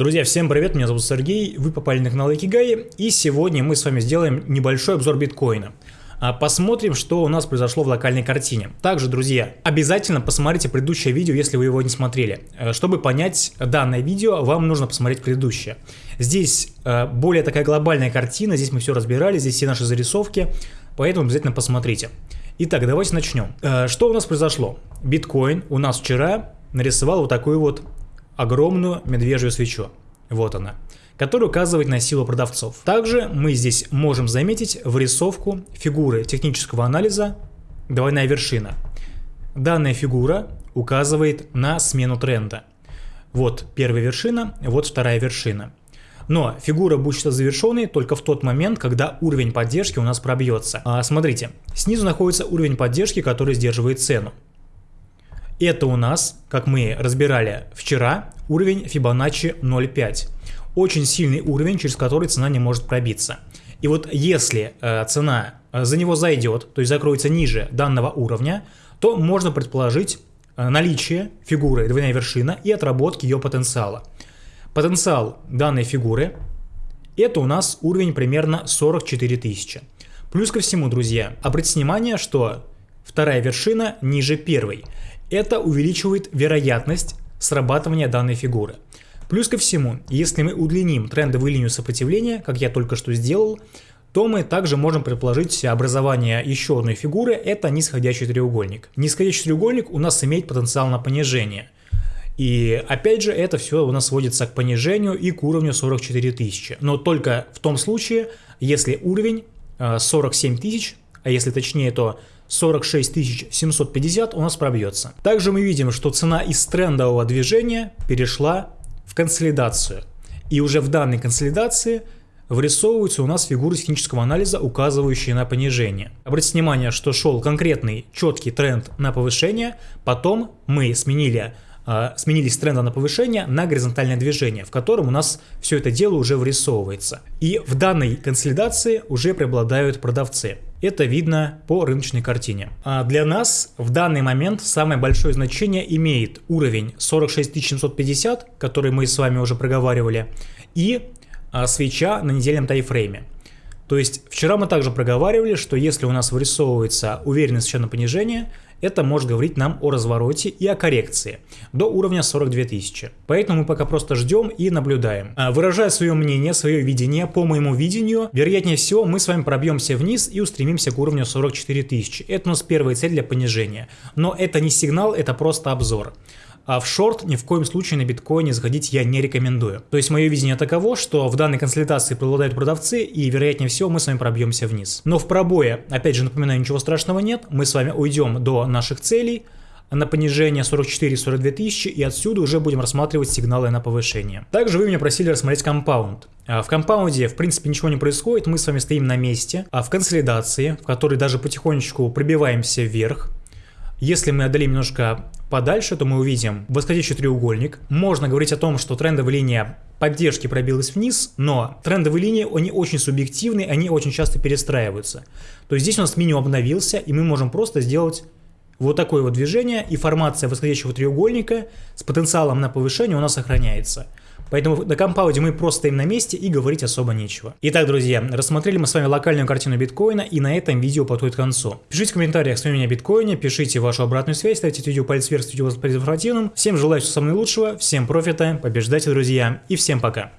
Друзья, всем привет, меня зовут Сергей, вы попали на канал Икигай, и сегодня мы с вами сделаем небольшой обзор биткоина. А, посмотрим, что у нас произошло в локальной картине. Также, друзья, обязательно посмотрите предыдущее видео, если вы его не смотрели. Э, чтобы понять данное видео, вам нужно посмотреть предыдущее. Здесь э, более такая глобальная картина, здесь мы все разбирали, здесь все наши зарисовки, поэтому обязательно посмотрите. Итак, давайте начнем. Э, что у нас произошло? Биткоин у нас вчера нарисовал вот такую вот огромную медвежью свечу. Вот она который указывает на силу продавцов. Также мы здесь можем заметить вырисовку фигуры технического анализа «Двойная вершина». Данная фигура указывает на смену тренда. Вот первая вершина, вот вторая вершина. Но фигура будет считаться завершенной только в тот момент, когда уровень поддержки у нас пробьется. А, смотрите, снизу находится уровень поддержки, который сдерживает цену. Это у нас, как мы разбирали вчера, уровень Fibonacci 0.5. Очень сильный уровень, через который цена не может пробиться. И вот если э, цена э, за него зайдет, то есть закроется ниже данного уровня, то можно предположить э, наличие фигуры двойная вершина и отработки ее потенциала. Потенциал данной фигуры это у нас уровень примерно 44 тысячи. Плюс ко всему, друзья, обратите внимание, что вторая вершина ниже первой. Это увеличивает вероятность срабатывания данной фигуры. Плюс ко всему, если мы удлиним трендовую линию сопротивления, как я только что сделал, то мы также можем предположить образование еще одной фигуры, это нисходящий треугольник. Нисходящий треугольник у нас имеет потенциал на понижение. И опять же, это все у нас сводится к понижению и к уровню 44 тысячи. Но только в том случае, если уровень 47 э, тысяч, а если точнее, то 46 750 у нас пробьется. Также мы видим, что цена из трендового движения перешла в консолидацию. И уже в данной консолидации вырисовываются у нас фигуры технического анализа, указывающие на понижение. Обратите внимание, что шел конкретный четкий тренд на повышение, потом мы сменили э, сменились тренда на повышение на горизонтальное движение, в котором у нас все это дело уже вырисовывается. И в данной консолидации уже преобладают продавцы. Это видно по рыночной картине. А для нас в данный момент самое большое значение имеет уровень 46750, который мы с вами уже проговаривали, и а, свеча на недельном тайфрейме. То есть вчера мы также проговаривали, что если у нас вырисовывается уверенность еще на понижение, это может говорить нам о развороте и о коррекции до уровня 42 тысячи. Поэтому мы пока просто ждем и наблюдаем. А, выражая свое мнение, свое видение, по моему видению, вероятнее всего мы с вами пробьемся вниз и устремимся к уровню 44 тысячи. Это у нас первая цель для понижения. Но это не сигнал, это просто обзор. А в шорт ни в коем случае на биткоине заходить я не рекомендую. То есть мое видение таково, что в данной консолидации преобладают продавцы и вероятнее всего мы с вами пробьемся вниз. Но в пробое, опять же напоминаю, ничего страшного нет, мы с вами уйдем до наших целей, на понижение 44-42 тысячи и отсюда уже будем рассматривать сигналы на повышение. Также вы меня просили рассмотреть компаунд. А в компаунде в принципе ничего не происходит, мы с вами стоим на месте, а в консолидации, в которой даже потихонечку пробиваемся вверх, если мы одолеем немножко подальше, то мы увидим восходящий треугольник. Можно говорить о том, что трендовая линия поддержки пробилась вниз, но трендовые линии, они очень субъективны, они очень часто перестраиваются. То есть здесь у нас минимум обновился, и мы можем просто сделать вот такое вот движение, и формация восходящего треугольника с потенциалом на повышение у нас сохраняется. Поэтому на компауде мы просто стоим на месте и говорить особо нечего. Итак, друзья, рассмотрели мы с вами локальную картину биткоина и на этом видео подходит к концу. Пишите в комментариях с мнением биткоине, пишите вашу обратную связь, ставьте видео палец вверх, если видео вас. Всем желаю всего самого наилучшего, всем профита, побеждайте, друзья, и всем пока.